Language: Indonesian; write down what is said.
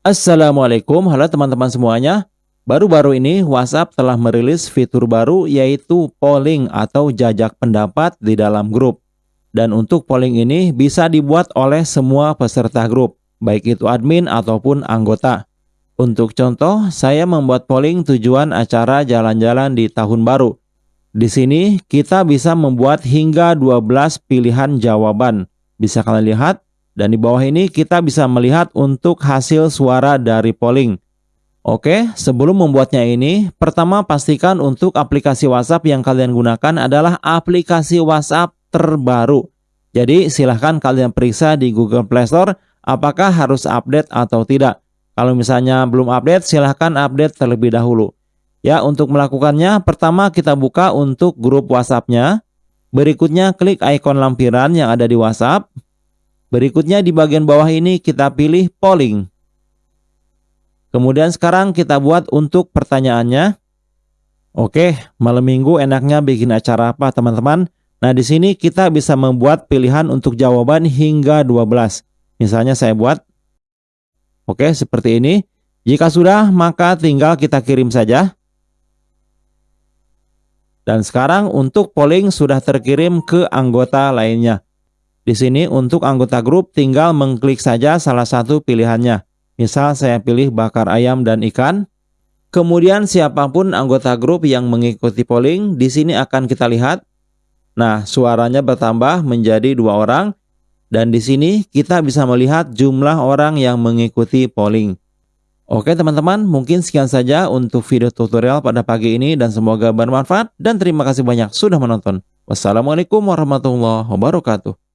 Assalamualaikum, halo teman-teman semuanya. Baru-baru ini WhatsApp telah merilis fitur baru yaitu polling atau jajak pendapat di dalam grup. Dan untuk polling ini bisa dibuat oleh semua peserta grup, baik itu admin ataupun anggota. Untuk contoh, saya membuat polling tujuan acara jalan-jalan di tahun baru. Di sini kita bisa membuat hingga 12 pilihan jawaban. Bisa kalian lihat dan di bawah ini kita bisa melihat untuk hasil suara dari polling. Oke, sebelum membuatnya ini, pertama pastikan untuk aplikasi WhatsApp yang kalian gunakan adalah aplikasi WhatsApp terbaru. Jadi silahkan kalian periksa di Google Play Store apakah harus update atau tidak. Kalau misalnya belum update, silahkan update terlebih dahulu. Ya, untuk melakukannya, pertama kita buka untuk grup WhatsApp-nya. Berikutnya klik ikon lampiran yang ada di WhatsApp. Berikutnya di bagian bawah ini kita pilih polling. Kemudian sekarang kita buat untuk pertanyaannya. Oke, malam minggu enaknya bikin acara apa teman-teman? Nah di sini kita bisa membuat pilihan untuk jawaban hingga 12. Misalnya saya buat. Oke, seperti ini. Jika sudah, maka tinggal kita kirim saja. Dan sekarang untuk polling sudah terkirim ke anggota lainnya. Di sini untuk anggota grup tinggal mengklik saja salah satu pilihannya. Misal saya pilih bakar ayam dan ikan. Kemudian siapa pun anggota grup yang mengikuti polling, di sini akan kita lihat. Nah, suaranya bertambah menjadi dua orang. Dan di sini kita bisa melihat jumlah orang yang mengikuti polling. Oke teman-teman, mungkin sekian saja untuk video tutorial pada pagi ini dan semoga bermanfaat dan terima kasih banyak sudah menonton. Wassalamualaikum warahmatullahi wabarakatuh.